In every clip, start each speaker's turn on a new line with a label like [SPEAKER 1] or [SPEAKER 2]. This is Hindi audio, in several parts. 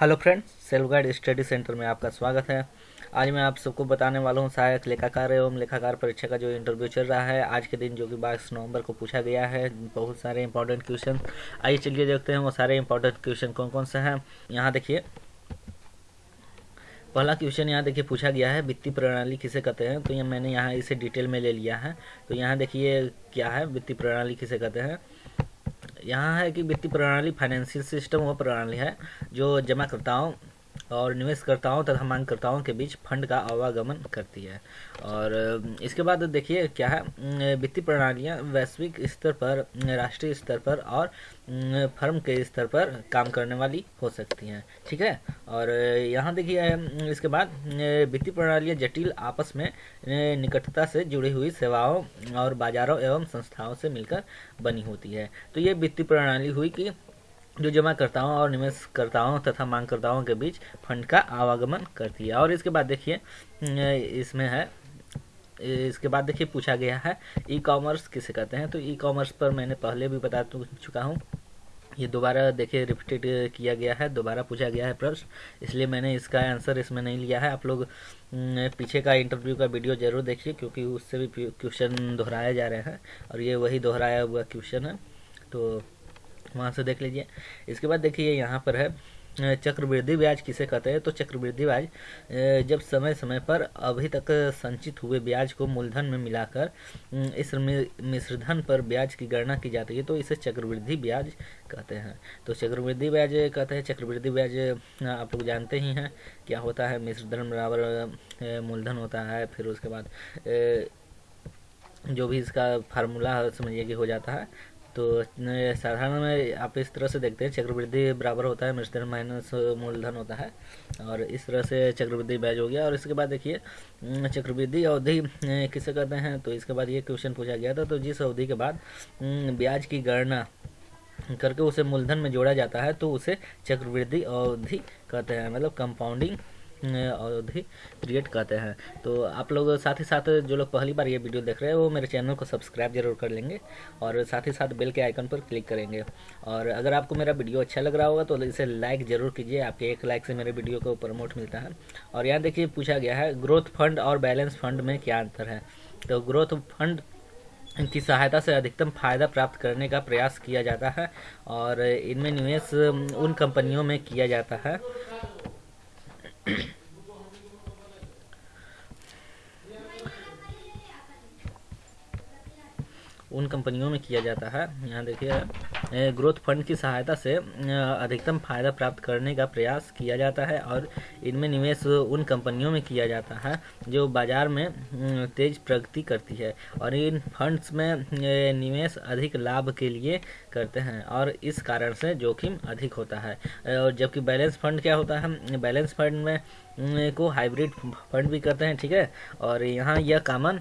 [SPEAKER 1] Hello friends self guide study centre में आपका स्वागत है। आज मैं आप सबको बताने वाला हूँ, सहायक लेखाकार एवं लेखाकार परीक्षा का जो इंटरव्यू चल रहा है, आज के दिन जो कि बाईस नवंबर को पूछा गया है, बहुत सारे इंपॉर्टेंट क्वेश्चन आइए चलिए देखते हैं वो सारे इंपॉर्टेंट क्वेश्चन कौन कौन से हैं। यहाँ देखिए, पहला क्वेश्चन यहाँ देखिए पूछा गया है, वित्तीय प्रणाली किसे कहते हैं? तो ये मैंने यहाँ इसे डिटेल में ले लिया है। तो यहाँ देखिए क्या है, वित्तीय प्रणाली किसे कहते हैं? यहाँ है कि वित्तीय प्रणाली फाइनेंशियल सिस्टम वो प्रणाली है जो जमाकर्ताओं और निवेशकर्ताओं तथा मांगकर्ताओं के बीच फंड का आवागमन करती है। और इसके बाद देखिए क्या है वित्तीय प्रणालियाँ वैश्विक स्तर पर राष्ट्रीय स्तर पर और फर्म के स्तर पर काम करने वाली हो सकती हैं। ठीक है? और, यहाँ देखिए इसके बाद वित्तीय प्रणालियाँ जटिल, आपस में निकटता से जुड़ी हुई सेवाओं और बाजारों एवं संस्थाओं से मिलकर बनी होती है। तो ये वित्तीय प्रणाली हुई कि जो जमाकर्ताओं और निवेशकर्ताओं तथा मांगकर्ताओं के बीच फंड का आवागमन करती है। और इसके बाद देखिए इसमें है, इसके बाद देखिए पूछा गया है ई कॉमर्स किसे कहते हैं? तो ई कॉमर्स पर मैंने पहले भी बता चुका हूँ। ये दोबारा देखिए रिपीटेड किया गया है, दोबारा पूछा गया है प्रश्न, इसलिए मैंने इसका आंसर इसमें नहीं लिया है। आप लोग पीछे का इंटरव्यू का वीडियो ज़रूर देखिए, क्योंकि उससे भी क्वेश्चन दोहराए जा रहे हैं, और ये वही दोहराया हुआ क्वेश्चन है। तो वहाँ से देख लीजिए। इसके बाद देखिए, यहाँ पर है चक्रवृद्धि ब्याज किसे कहते हैं? तो चक्रवृद्धि ब्याज जब समय समय पर अभी तक संचित हुए ब्याज को मूलधन में मिलाकर इस मिश्रधन पर ब्याज की गणना की जाती है तो इसे चक्रवृद्धि ब्याज कहते हैं। तो चक्रवृद्धि ब्याज कहते हैं, चक्रवृद्धि ब्याज आप लोग जानते ही हैं, क्या होता है? मिश्रधन बराबर मूलधन होता है, फिर उसके बाद जो भी इसका फार्मूला समझिए कि हो जाता है तो साधारण में आप इस तरह से देखते हैं, चक्रवृद्धि बराबर होता है मृतधन माइनस मूलधन होता है, और इस तरह से चक्रवृद्धि ब्याज हो गया। और इसके बाद देखिए चक्रवृद्धि अवधि किसे कहते हैं? तो इसके बाद ये क्वेश्चन पूछा गया था तो जिस अवधि के बाद ब्याज की गणना करके उसे मूलधन में जोड़ा जाता है तो उसे चक्रवृद्धि अवधि कहते हैं मतलब कंपाउंडिंग अवधि क्रिएट करते हैं। तो आप लोग साथ ही साथ जो लोग पहली बार ये वीडियो देख रहे हैं, वो मेरे चैनल को सब्सक्राइब ज़रूर कर लेंगे और साथ ही साथ बेल के आइकन पर क्लिक करेंगे। और अगर आपको मेरा वीडियो अच्छा लग रहा होगा तो इसे लाइक ज़रूर कीजिए। आपके एक लाइक से मेरे वीडियो को प्रमोट मिलता है। और यहाँ देखिए पूछा गया है ग्रोथ फंड और बैलेंस फंड में क्या अंतर है? तो ग्रोथ फंड की सहायता से अधिकतम फ़ायदा प्राप्त करने का प्रयास किया जाता है और इनमें निवेश उन कंपनियों में किया जाता है। उन कंपनियों में किया जाता है। यहाँ देखिए ग्रोथ फंड की सहायता से अधिकतम फ़ायदा प्राप्त करने का प्रयास किया जाता है और इनमें निवेश उन कंपनियों में किया जाता है जो बाज़ार में तेज प्रगति करती है और इन फंड्स में निवेश अधिक लाभ के लिए करते हैं और इस कारण से जोखिम अधिक होता है। और जबकि बैलेंस फंड क्या होता है? बैलेंस फंड में को हाइब्रिड फंड भी करते हैं, ठीक है? और यहाँ यह कॉमन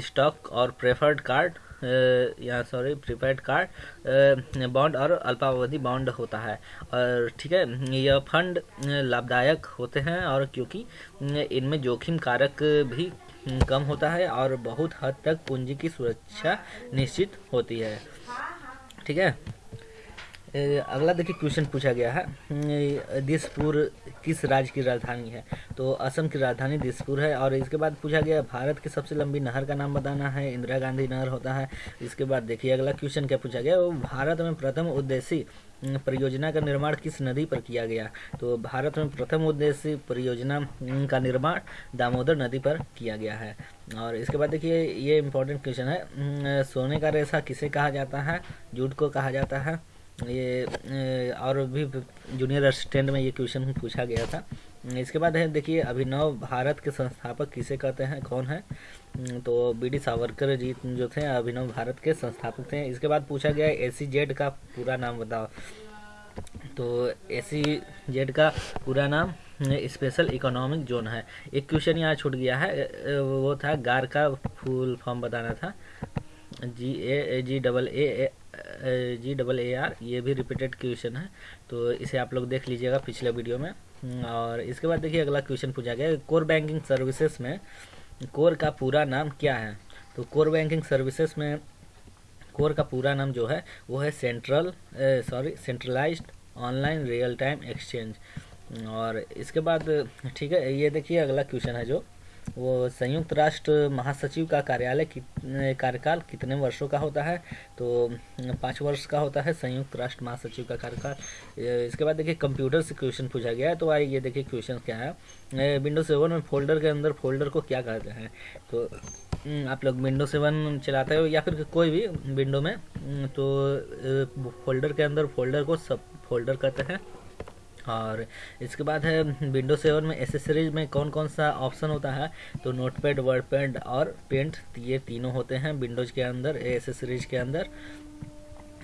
[SPEAKER 1] स्टॉक और प्रेफर्ड कार्ड या सॉरी प्रीपेड कार्ड बॉन्ड और अल्पावधि बॉन्ड होता है। और ठीक है, यह फंड लाभदायक होते हैं और क्योंकि इनमें जोखिम कारक भी कम होता है और बहुत हद तक पूंजी की सुरक्षा निश्चित होती है। ठीक है? अगला देखिए क्वेश्चन पूछा गया है। दिसपुर किस राज्य की राजधानी है? तो असम की राजधानी दिसपुर है और इसके बाद पूछा गया भारत की सबसे लंबी नहर का नाम बताना है, इंदिरा गांधी नहर होता है। इसके बाद देखिए, अगला क्वेश्चन क्या पूछा गया वो भारत में प्रथम उद्देश्य परियोजना का निर्माण किस नदी पर किया गया? तो भारत में प्रथम उद्देश्य परियोजना का निर्माण दामोदर नदी पर किया गया है। और इसके बाद देखिए, ये इंपॉर्टेंट क्वेश्चन है। सोने का रेशा किसे कहा जाता है? जूट को कहा जाता है। ये और भी जूनियर असिस्टेंट में ये क्वेश्चन पूछा गया था। इसके बाद है, देखिए, अभिनव भारत के संस्थापक किसे कहते हैं, कौन है? तो बी डी सावरकर जी जो थे, अभिनव भारत के संस्थापक थे। इसके बाद पूछा गया ए सी जेड का पूरा नाम बताओ। तो ए सी जेड का पूरा नाम स्पेशल इकोनॉमिक जोन है। एक क्वेश्चन यहाँ छूट गया है वो था, गार का फुल फॉर्म बताना था। G A G double A G double A R ये भी रिपीटेड क्वेश्चन है तो इसे आप लोग देख लीजिएगा पिछले वीडियो में। और इसके बाद देखिए अगला क्वेश्चन पूछा गया कोर बैंकिंग सर्विसेज़ में कोर का पूरा नाम क्या है? तो कोर बैंकिंग सर्विसेज़ में कोर का पूरा नाम जो है, वो है central sorry centralised online real time exchange और इसके बाद, ठीक है, ये देखिए अगला क्वेश्चन है जो वो संयुक्त राष्ट्र महासचिव का कार्यालय कार्यकाल कितने वर्षों का होता है? तो पाँच वर्ष का होता है संयुक्त राष्ट्र महासचिव का कार्यकाल। इसके बाद देखिए कंप्यूटर से क्वेश्चन पूछा गया है तो आइए देखिए क्वेश्चन क्या है। विंडो सेवन में फोल्डर के अंदर फोल्डर को क्या कहते हैं? तो आप लोग विंडो सेवन चलाते हो या फिर कोई भी विंडो में तो फोल्डर के अंदर फोल्डर को सब फोल्डर कहते हैं। और इसके बाद है विंडो सेवन में एसेसरीज में कौन कौन सा ऑप्शन होता है? तो नोट पैड वर्ड पैड और पेंट ये तीनों होते हैं विंडोज़ के अंदर एसेसरीज के अंदर।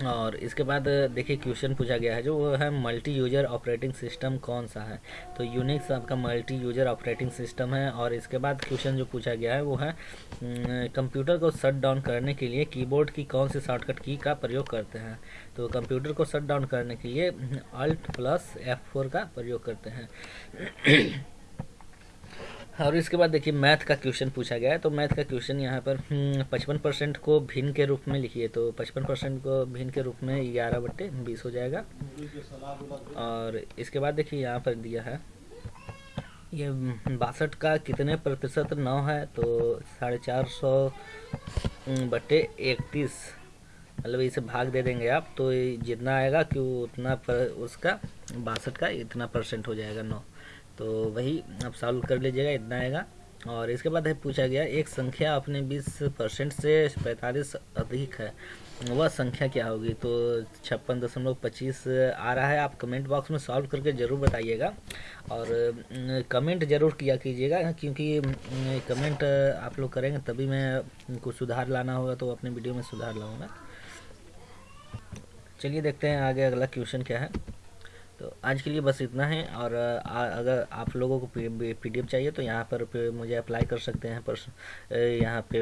[SPEAKER 1] और इसके बाद, देखिए, क्वेश्चन पूछा गया है, जो वो है मल्टी यूज़र ऑपरेटिंग सिस्टम कौन सा है? तो यूनिक्स आपका मल्टी यूज़र ऑपरेटिंग सिस्टम है, और इसके बाद क्वेश्चन जो पूछा गया है, वो है कंप्यूटर को शट डाउन करने के लिए कीबोर्ड की कौन सी शॉर्टकट की का प्रयोग करते हैं? तो कंप्यूटर को शट डाउन करने के लिए अल्ट प्लस एफ़ फोर का प्रयोग करते हैं। और इसके बाद देखिए मैथ का क्वेश्चन पूछा गया है तो मैथ का क्वेश्चन यहाँ पर हम्म, पचपन परसेंट को भिन्न के रूप में लिखिए तो पचपन परसेंट को भिन्न के रूप में ग्यारह बट्टे बीस हो जाएगा। और इसके बाद देखिए यहाँ पर दिया है ये बासठ का कितने प्रतिशत नौ है तो साढ़े चार सौ हम्म, बट्टे इकतीस। मतलब इसे भाग दे देंगे आप तो जितना आएगा कि उतना पर उसका बासठ का इतना परसेंट हो जाएगा नौ। तो वही आप सॉल्व कर लीजिएगा, इतना आएगा। और इसके बाद है, पूछा गया, एक संख्या अपने 20 परसेंट से पैंतालीस अधिक है, वह संख्या क्या होगी? तो छप्पन दशमलव पच्चीस आ रहा है, आप कमेंट बॉक्स में सॉल्व करके ज़रूर बताइएगा। और कमेंट ज़रूर किया कीजिएगा, क्योंकि कमेंट आप लोग करेंगे तभी मैं कुछ सुधार लाना होगा तो अपने वीडियो में सुधार लाऊँगा। चलिए देखते हैं आगे अगला क्वेश्चन क्या है। तो आज के लिए बस इतना है और अगर आप लोगों को पी पीडीएफ चाहिए तो यहाँ पर मुझे अप्लाई कर सकते हैं पर यहाँ पे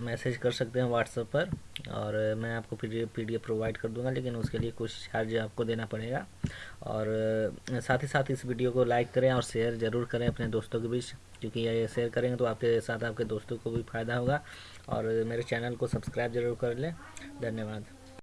[SPEAKER 1] मैसेज कर सकते हैं व्हाट्सएप पर और मैं आपको पीडीएफ पीडीएफ प्रोवाइड कर दूँगा लेकिन उसके लिए कुछ चार्ज आपको देना पड़ेगा और साथ ही साथ इस वीडियो को लाइक करें और शेयर ज़रूर करें अपने दोस्तों के बीच क्योंकि ये शेयर करेंगे तो आपके साथ आपके दोस्तों को भी फ़ायदा होगा और मेरे चैनल को सब्सक्राइब ज़रूर कर लें। धन्यवाद।